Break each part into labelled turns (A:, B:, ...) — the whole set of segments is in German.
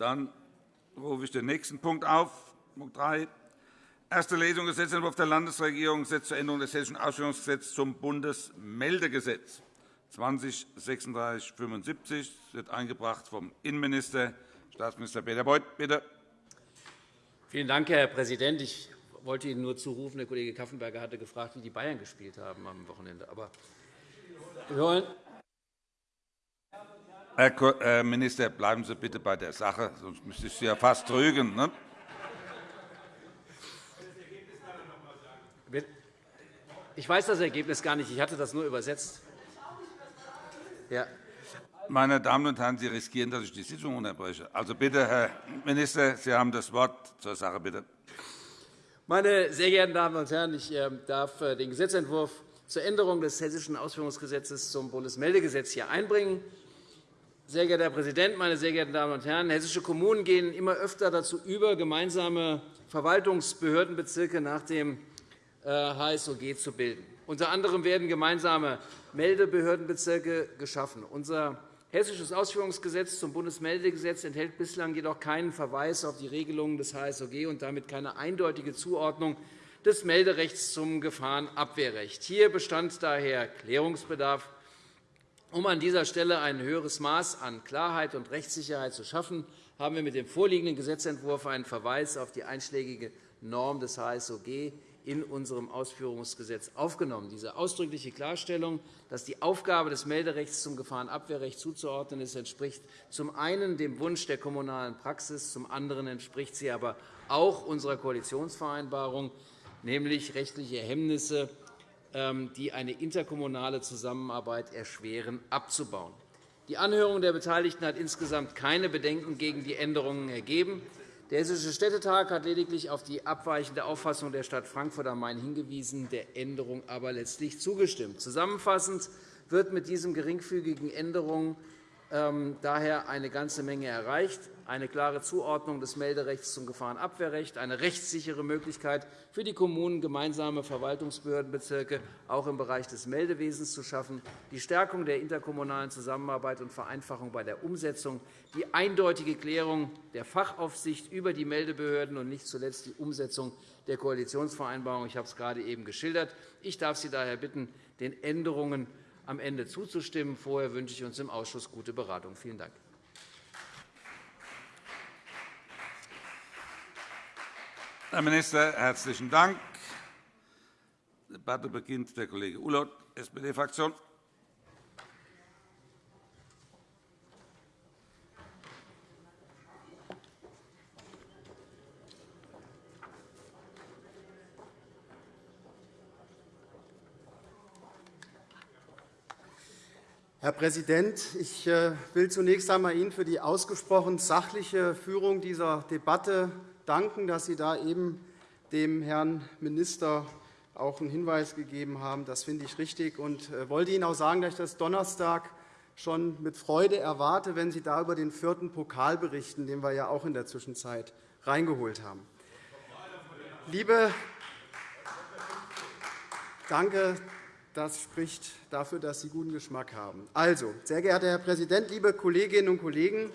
A: Dann rufe ich den nächsten Punkt auf, Punkt 3. Erste Lesung Gesetzentwurf der Landesregierung Gesetz zur Änderung des Hessischen Ausführungsgesetzes zum Bundesmeldegesetz 203675 wird eingebracht vom Innenminister, Staatsminister Peter Beuth. Bitte.
B: Vielen Dank, Herr Präsident. Ich wollte Ihnen nur zurufen, der Kollege Kaffenberger hatte gefragt, wie die Bayern gespielt haben am Wochenende. Aber wir wollen
A: Herr Minister, bleiben Sie bitte bei der Sache, sonst müsste ich Sie ja fast rügen. Ne?
B: Ich weiß das Ergebnis gar nicht. Ich hatte das nur übersetzt.
A: Ja. Meine Damen und Herren, Sie riskieren, dass ich die Sitzung unterbreche. Also bitte, Herr Minister, Sie haben das Wort zur Sache. Bitte.
B: Meine sehr geehrten Damen und Herren, ich ähm, darf äh, den Gesetzentwurf zur Änderung des Hessischen Ausführungsgesetzes zum Bundesmeldegesetz hier einbringen. Sehr geehrter Herr Präsident, meine sehr geehrten Damen und Herren! Hessische Kommunen gehen immer öfter dazu über, gemeinsame Verwaltungsbehördenbezirke nach dem HSOG äh, zu bilden. Unter anderem werden gemeinsame Meldebehördenbezirke geschaffen. Unser Hessisches Ausführungsgesetz zum Bundesmeldegesetz enthält bislang jedoch keinen Verweis auf die Regelungen des HSOG und damit keine eindeutige Zuordnung des Melderechts zum Gefahrenabwehrrecht. Hier bestand daher Klärungsbedarf. Um an dieser Stelle ein höheres Maß an Klarheit und Rechtssicherheit zu schaffen, haben wir mit dem vorliegenden Gesetzentwurf einen Verweis auf die einschlägige Norm des HSOG in unserem Ausführungsgesetz aufgenommen. Diese ausdrückliche Klarstellung, dass die Aufgabe des Melderechts zum Gefahrenabwehrrecht zuzuordnen ist, entspricht zum einen dem Wunsch der kommunalen Praxis, zum anderen entspricht sie aber auch unserer Koalitionsvereinbarung, nämlich rechtliche Hemmnisse, die eine interkommunale Zusammenarbeit erschweren, abzubauen. Die Anhörung der Beteiligten hat insgesamt keine Bedenken gegen die Änderungen ergeben. Der Hessische Städtetag hat lediglich auf die abweichende Auffassung der Stadt Frankfurt am Main hingewiesen, der Änderung aber letztlich zugestimmt. Zusammenfassend wird mit diesen geringfügigen Änderungen ähm, daher eine ganze Menge erreicht eine klare Zuordnung des Melderechts zum Gefahrenabwehrrecht, eine rechtssichere Möglichkeit für die Kommunen, gemeinsame Verwaltungsbehördenbezirke auch im Bereich des Meldewesens zu schaffen, die Stärkung der interkommunalen Zusammenarbeit und Vereinfachung bei der Umsetzung, die eindeutige Klärung der Fachaufsicht über die Meldebehörden und nicht zuletzt die Umsetzung der Koalitionsvereinbarung. Ich habe es gerade eben geschildert. Ich darf Sie daher bitten, den Änderungen am Ende zuzustimmen. Vorher wünsche ich uns im Ausschuss gute Beratung. Vielen Dank.
A: Herr Minister, herzlichen Dank. Die Debatte beginnt der Kollege Ulloth, SPD-Fraktion.
C: Herr Präsident, ich äh, will zunächst einmal Ihnen für die ausgesprochen sachliche Führung dieser Debatte danken, dass Sie da eben dem Herrn Minister auch einen Hinweis gegeben haben. Das finde ich richtig. Ich äh, wollte Ihnen auch sagen, dass ich das Donnerstag schon mit Freude erwarte, wenn Sie da über den vierten Pokal berichten, den wir ja auch in der Zwischenzeit reingeholt haben. Liebe Danke, das spricht dafür, dass Sie guten Geschmack haben. Also, sehr geehrter Herr Präsident, liebe Kolleginnen und Kollegen!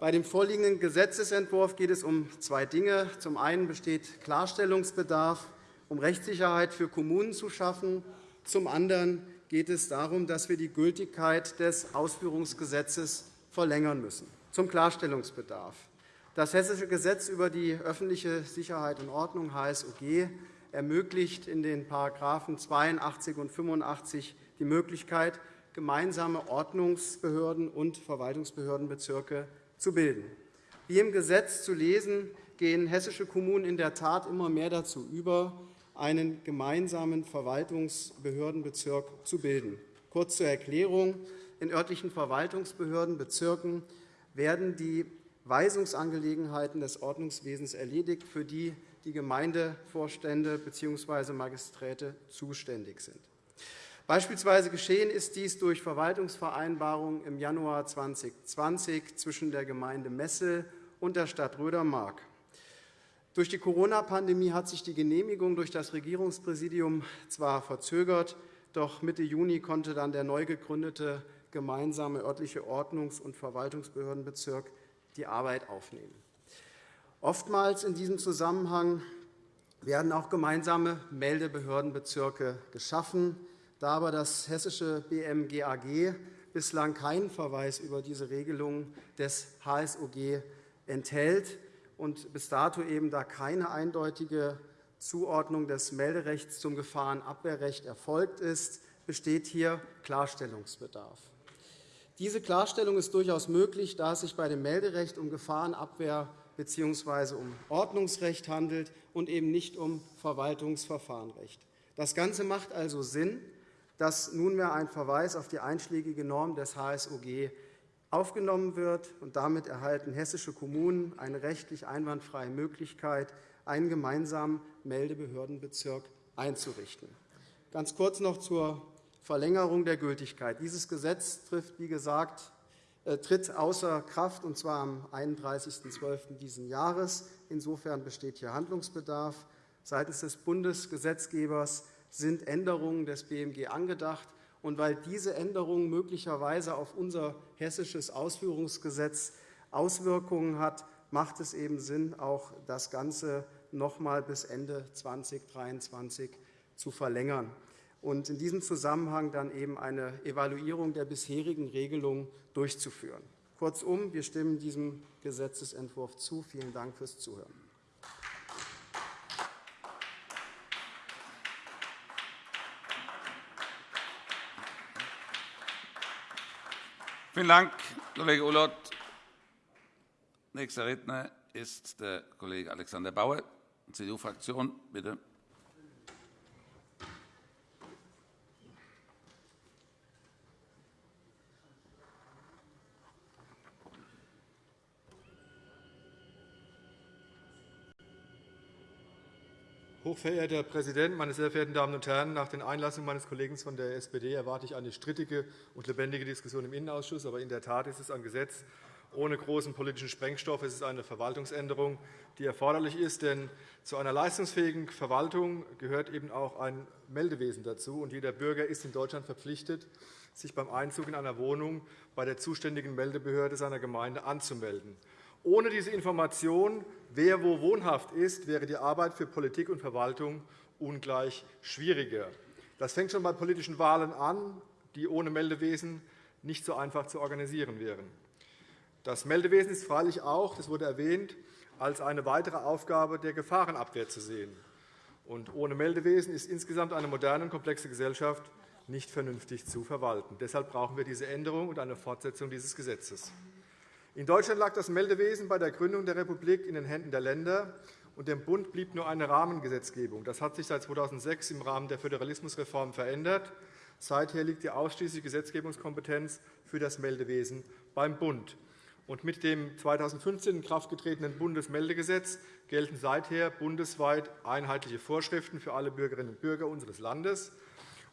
C: Bei dem vorliegenden Gesetzentwurf geht es um zwei Dinge. Zum einen besteht Klarstellungsbedarf, um Rechtssicherheit für Kommunen zu schaffen. Zum anderen geht es darum, dass wir die Gültigkeit des Ausführungsgesetzes verlängern müssen. Zum Klarstellungsbedarf. Das Hessische Gesetz über die öffentliche Sicherheit und Ordnung HSOG ermöglicht in den § 82 und 85 die Möglichkeit, gemeinsame Ordnungsbehörden und Verwaltungsbehördenbezirke zu bilden. Wie im Gesetz zu lesen, gehen hessische Kommunen in der Tat immer mehr dazu über, einen gemeinsamen Verwaltungsbehördenbezirk zu bilden. Kurz zur Erklärung. In örtlichen Verwaltungsbehördenbezirken werden die Weisungsangelegenheiten des Ordnungswesens erledigt, für die die Gemeindevorstände bzw. Magisträte zuständig sind. Beispielsweise geschehen ist dies durch Verwaltungsvereinbarungen im Januar 2020 zwischen der Gemeinde Messel und der Stadt Rödermark. Durch die Corona-Pandemie hat sich die Genehmigung durch das Regierungspräsidium zwar verzögert, doch Mitte Juni konnte dann der neu gegründete gemeinsame örtliche Ordnungs- und Verwaltungsbehördenbezirk die Arbeit aufnehmen. Oftmals in diesem Zusammenhang werden auch gemeinsame Meldebehördenbezirke geschaffen. Da aber das hessische BMGAG bislang keinen Verweis über diese Regelung des HSOG enthält und bis dato eben da keine eindeutige Zuordnung des Melderechts zum Gefahrenabwehrrecht erfolgt ist, besteht hier Klarstellungsbedarf. Diese Klarstellung ist durchaus möglich, da es sich bei dem Melderecht um Gefahrenabwehr bzw. um Ordnungsrecht handelt und eben nicht um Verwaltungsverfahrenrecht. Das Ganze macht also Sinn, dass nunmehr ein Verweis auf die einschlägige Norm des HSOG aufgenommen wird. und Damit erhalten hessische Kommunen eine rechtlich einwandfreie Möglichkeit, einen gemeinsamen Meldebehördenbezirk einzurichten. Ganz kurz noch zur Verlängerung der Gültigkeit. Dieses Gesetz trifft, wie gesagt, tritt außer Kraft, und zwar am 31.12. dieses Jahres. Insofern besteht hier Handlungsbedarf. Seitens des Bundesgesetzgebers sind Änderungen des BMG angedacht. Und weil diese Änderung möglicherweise auf unser hessisches Ausführungsgesetz Auswirkungen hat, macht es eben Sinn, auch das Ganze noch einmal bis Ende 2023 zu verlängern und in diesem Zusammenhang dann eben eine Evaluierung der bisherigen Regelung durchzuführen. Kurzum, wir stimmen diesem Gesetzentwurf zu. Vielen Dank fürs Zuhören.
A: Vielen Dank, Kollege Ulloth. Nächster Redner ist der Kollege Alexander Bauer, CDU-Fraktion. Bitte.
D: Hochverehrter Herr Präsident, meine sehr verehrten Damen und Herren! Nach den Einlassungen meines Kollegen von der SPD erwarte ich eine strittige und lebendige Diskussion im Innenausschuss. Aber in der Tat ist es ein Gesetz ohne großen politischen Sprengstoff. Es ist eine Verwaltungsänderung, die erforderlich ist. Denn zu einer leistungsfähigen Verwaltung gehört eben auch ein Meldewesen dazu. Und jeder Bürger ist in Deutschland verpflichtet, sich beim Einzug in einer Wohnung bei der zuständigen Meldebehörde seiner Gemeinde anzumelden. Ohne diese Information, wer wo wohnhaft ist, wäre die Arbeit für Politik und Verwaltung ungleich schwieriger. Das fängt schon bei politischen Wahlen an, die ohne Meldewesen nicht so einfach zu organisieren wären. Das Meldewesen ist freilich auch, das wurde erwähnt, als eine weitere Aufgabe der Gefahrenabwehr zu sehen. Und ohne Meldewesen ist insgesamt eine moderne und komplexe Gesellschaft nicht vernünftig zu verwalten. Deshalb brauchen wir diese Änderung und eine Fortsetzung dieses Gesetzes. In Deutschland lag das Meldewesen bei der Gründung der Republik in den Händen der Länder, und dem Bund blieb nur eine Rahmengesetzgebung. Das hat sich seit 2006 im Rahmen der Föderalismusreform verändert. Seither liegt die ausschließliche Gesetzgebungskompetenz für das Meldewesen beim Bund. Und mit dem 2015 in Kraft getretenen Bundesmeldegesetz gelten seither bundesweit einheitliche Vorschriften für alle Bürgerinnen und Bürger unseres Landes.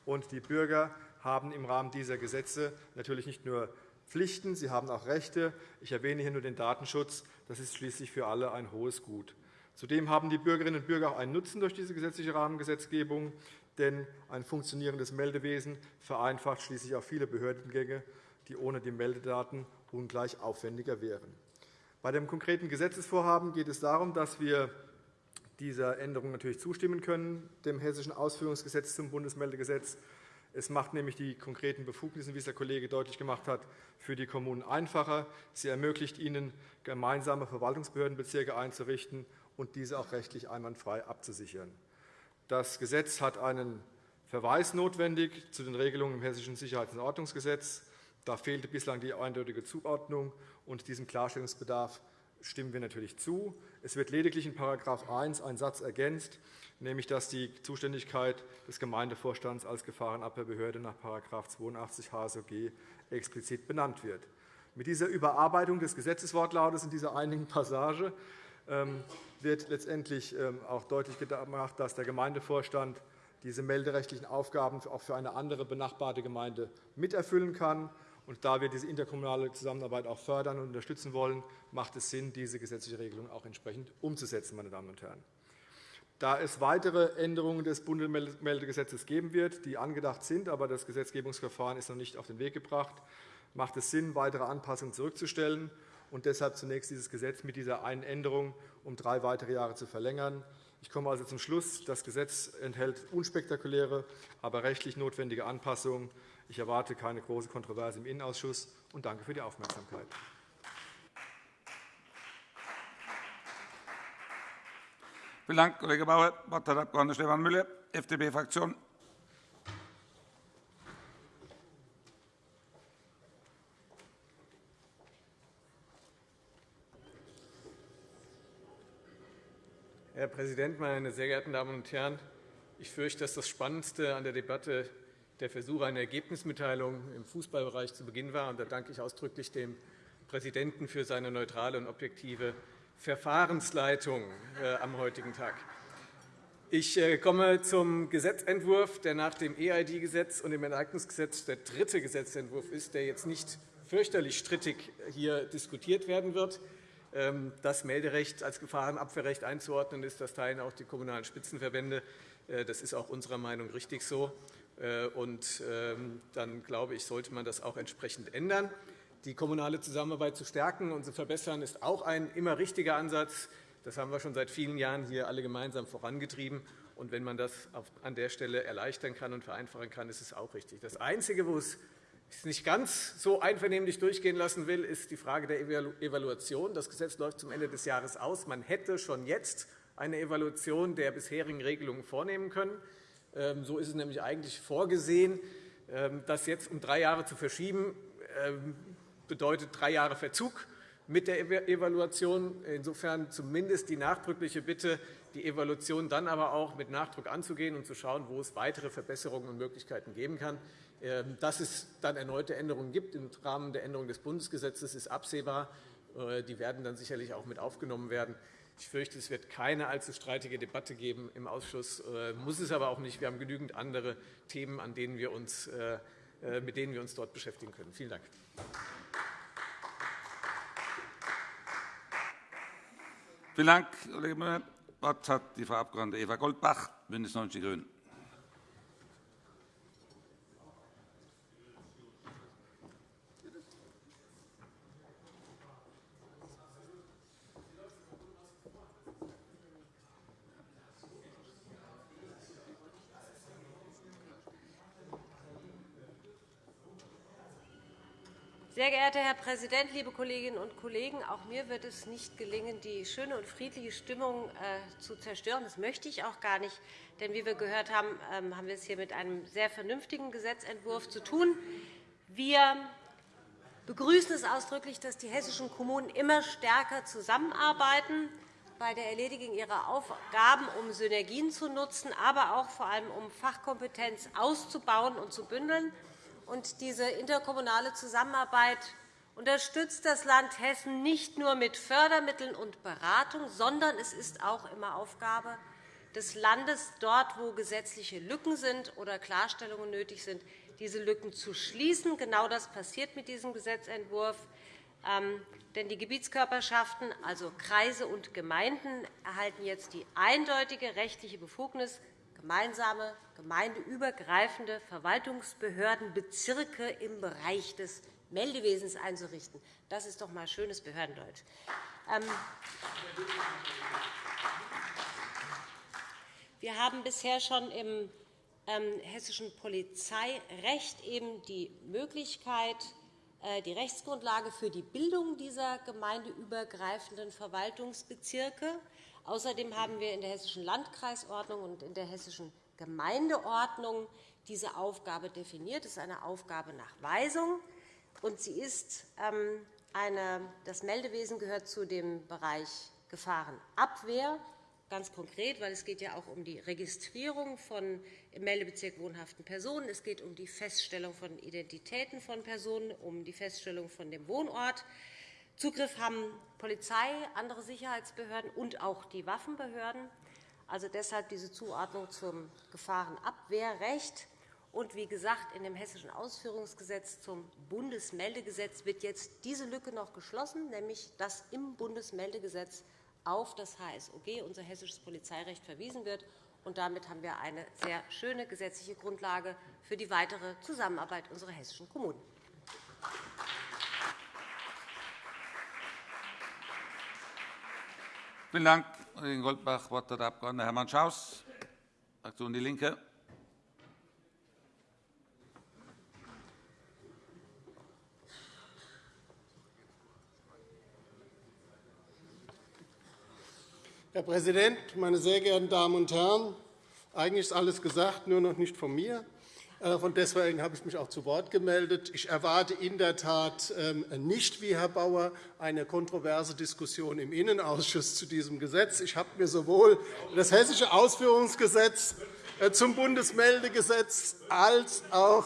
D: Und die Bürger haben im Rahmen dieser Gesetze natürlich nicht nur Pflichten, sie haben auch Rechte. Ich erwähne hier nur den Datenschutz. Das ist schließlich für alle ein hohes Gut. Zudem haben die Bürgerinnen und Bürger auch einen Nutzen durch diese gesetzliche Rahmengesetzgebung, denn ein funktionierendes Meldewesen vereinfacht schließlich auch viele Behördengänge, die ohne die Meldedaten ungleich aufwendiger wären. Bei dem konkreten Gesetzesvorhaben geht es darum, dass wir dieser Änderung natürlich zustimmen können, dem Hessischen Ausführungsgesetz zum Bundesmeldegesetz. Es macht nämlich die konkreten Befugnisse, wie es der Kollege deutlich gemacht hat, für die Kommunen einfacher. Sie ermöglicht ihnen, gemeinsame Verwaltungsbehördenbezirke einzurichten und diese auch rechtlich einwandfrei abzusichern. Das Gesetz hat einen Verweis notwendig zu den Regelungen im Hessischen Sicherheits- und Ordnungsgesetz. Da fehlte bislang die eindeutige Zuordnung, und diesem Klarstellungsbedarf stimmen wir natürlich zu. Es wird lediglich in § 1 ein Satz ergänzt, nämlich dass die Zuständigkeit des Gemeindevorstands als Gefahrenabwehrbehörde nach § 82 HSOG explizit benannt wird. Mit dieser Überarbeitung des Gesetzeswortlautes in dieser einigen Passage ähm, wird letztendlich ähm, auch deutlich gemacht, dass der Gemeindevorstand diese melderechtlichen Aufgaben auch für eine andere benachbarte Gemeinde miterfüllen kann. Und da wir diese interkommunale Zusammenarbeit auch fördern und unterstützen wollen, macht es Sinn, diese gesetzliche Regelung auch entsprechend umzusetzen. Meine Damen und Herren. Da es weitere Änderungen des Bundesmeldegesetzes geben wird, die angedacht sind, aber das Gesetzgebungsverfahren ist noch nicht auf den Weg gebracht, macht es Sinn, weitere Anpassungen zurückzustellen. und deshalb zunächst dieses Gesetz mit dieser einen Änderung um drei weitere Jahre zu verlängern. Ich komme also zum Schluss. Das Gesetz enthält unspektakuläre, aber rechtlich notwendige Anpassungen. Ich erwarte keine große Kontroverse im Innenausschuss und danke für die Aufmerksamkeit.
A: Vielen Dank, Kollege Bauer. Das Wort hat der Abg. Stefan Müller, FDP-Fraktion.
E: Herr Präsident, meine sehr geehrten Damen und Herren! Ich fürchte, dass das Spannendste an der Debatte der Versuch einer Ergebnismitteilung im Fußballbereich zu Beginn war. Da danke ich ausdrücklich dem Präsidenten für seine neutrale und objektive Verfahrensleitung äh, am heutigen Tag. Ich äh, komme zum Gesetzentwurf, der nach dem EID-Gesetz und dem Enteignungsgesetz der dritte Gesetzentwurf ist, der jetzt nicht fürchterlich strittig hier diskutiert werden wird. Ähm, das Melderecht als Gefahrenabwehrrecht einzuordnen ist, das teilen auch die Kommunalen Spitzenverbände. Äh, das ist auch unserer Meinung richtig so. Und ähm, dann glaube ich, sollte man das auch entsprechend ändern. Die kommunale Zusammenarbeit zu stärken und zu verbessern, ist auch ein immer richtiger Ansatz. Das haben wir schon seit vielen Jahren hier alle gemeinsam vorangetrieben. Und wenn man das an der Stelle erleichtern kann und vereinfachen kann, ist es auch richtig. Das Einzige, wo es nicht ganz so einvernehmlich durchgehen lassen will, ist die Frage der Evaluation. Das Gesetz läuft zum Ende des Jahres aus. Man hätte schon jetzt eine Evaluation der bisherigen Regelungen vornehmen können. Ähm, so ist es nämlich eigentlich vorgesehen. Ähm, das jetzt um drei Jahre zu verschieben, ähm, bedeutet drei Jahre Verzug mit der Evaluation. Insofern zumindest die nachdrückliche Bitte, die Evaluation dann aber auch mit Nachdruck anzugehen und zu schauen, wo es weitere Verbesserungen und Möglichkeiten geben kann. Dass es dann erneute Änderungen gibt im Rahmen der Änderung des Bundesgesetzes, ist absehbar. Äh, die werden dann sicherlich auch mit aufgenommen werden. Ich fürchte, es wird keine allzu streitige Debatte geben im Ausschuss, äh, muss es aber auch nicht. Wir haben genügend andere Themen, an denen wir uns, äh, mit denen wir uns dort beschäftigen können. Vielen Dank.
A: Vielen Dank, Kollege Müller. Das Wort hat die Frau Abg. Eva Goldbach, BÜNDNIS 90 die GRÜNEN.
F: Sehr geehrter Herr Präsident, liebe Kolleginnen und Kollegen! Auch mir wird es nicht gelingen, die schöne und friedliche Stimmung äh, zu zerstören. Das möchte ich auch gar nicht. Denn wie wir gehört haben, ähm, haben wir es hier mit einem sehr vernünftigen Gesetzentwurf zu tun. Wir begrüßen es ausdrücklich, dass die hessischen Kommunen immer stärker zusammenarbeiten bei der Erledigung ihrer Aufgaben, um Synergien zu nutzen, aber auch vor allem um Fachkompetenz auszubauen und zu bündeln. Und diese interkommunale Zusammenarbeit unterstützt das Land Hessen nicht nur mit Fördermitteln und Beratung, sondern es ist auch immer Aufgabe des Landes, dort, wo gesetzliche Lücken sind oder Klarstellungen nötig sind, diese Lücken zu schließen. Genau das passiert mit diesem Gesetzentwurf. Ähm, denn die Gebietskörperschaften, also Kreise und Gemeinden, erhalten jetzt die eindeutige rechtliche Befugnis, gemeinsame gemeindeübergreifende Verwaltungsbehördenbezirke im Bereich des Meldewesens einzurichten. Das ist doch einmal schönes Behördendeutsch. Ähm, wir haben bisher schon im ähm, hessischen Polizeirecht eben die Möglichkeit, äh, die Rechtsgrundlage für die Bildung dieser gemeindeübergreifenden Verwaltungsbezirke Außerdem haben wir in der Hessischen Landkreisordnung und in der Hessischen Gemeindeordnung diese Aufgabe definiert. Das ist eine Aufgabe nach Weisung. Und sie ist ähm, eine, das Meldewesen gehört zu dem Bereich Gefahrenabwehr, ganz konkret, weil es geht ja auch um die Registrierung von im Meldebezirk wohnhaften Personen. Es geht um die Feststellung von Identitäten von Personen, um die Feststellung von dem Wohnort. Zugriff haben Polizei, andere Sicherheitsbehörden und auch die Waffenbehörden. Also deshalb diese Zuordnung zum Gefahrenabwehrrecht. Und wie gesagt, in dem Hessischen Ausführungsgesetz zum Bundesmeldegesetz wird jetzt diese Lücke noch geschlossen, nämlich dass im Bundesmeldegesetz auf das HSOG, unser hessisches Polizeirecht, verwiesen wird. Und damit haben wir eine sehr schöne gesetzliche Grundlage für die weitere Zusammenarbeit unserer hessischen Kommunen.
A: Vielen Dank, Kollegin Goldbach. Das Wort hat der Abg. Hermann Schaus, Fraktion DIE LINKE.
G: Herr Präsident, meine sehr geehrten Damen und Herren! Eigentlich ist alles gesagt, nur noch nicht von mir. Äh, von deswegen habe ich mich auch zu Wort gemeldet. Ich erwarte in der Tat ähm, nicht, wie Herr Bauer, eine kontroverse Diskussion im Innenausschuss zu diesem Gesetz. Ich habe mir sowohl das Hessische Ausführungsgesetz äh, zum Bundesmeldegesetz als auch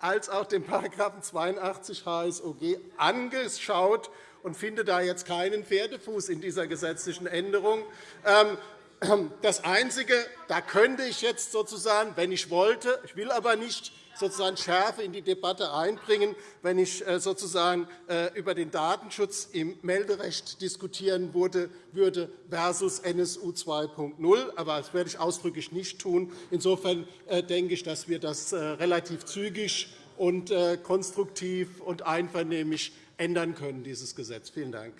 G: als auch den § 82 HSOG angeschaut und finde da jetzt keinen Pferdefuß in dieser gesetzlichen Änderung. Das Einzige, da könnte ich jetzt sozusagen, wenn ich wollte, ich will aber nicht, sozusagen Schärfe in die Debatte einbringen, wenn ich äh, sozusagen äh, über den Datenschutz im Melderecht diskutieren würde versus NSU 2.0. Aber das werde ich ausdrücklich nicht tun. Insofern äh, denke ich, dass wir das relativ zügig und konstruktiv und einvernehmlich ändern können, dieses Gesetz. Vielen Dank.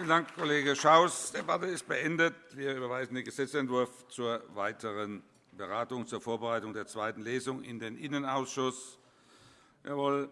A: Vielen Dank, Kollege Schaus. Die Debatte ist beendet. Wir überweisen den Gesetzentwurf zur weiteren Beratung zur Vorbereitung der zweiten Lesung in den Innenausschuss. Jawohl.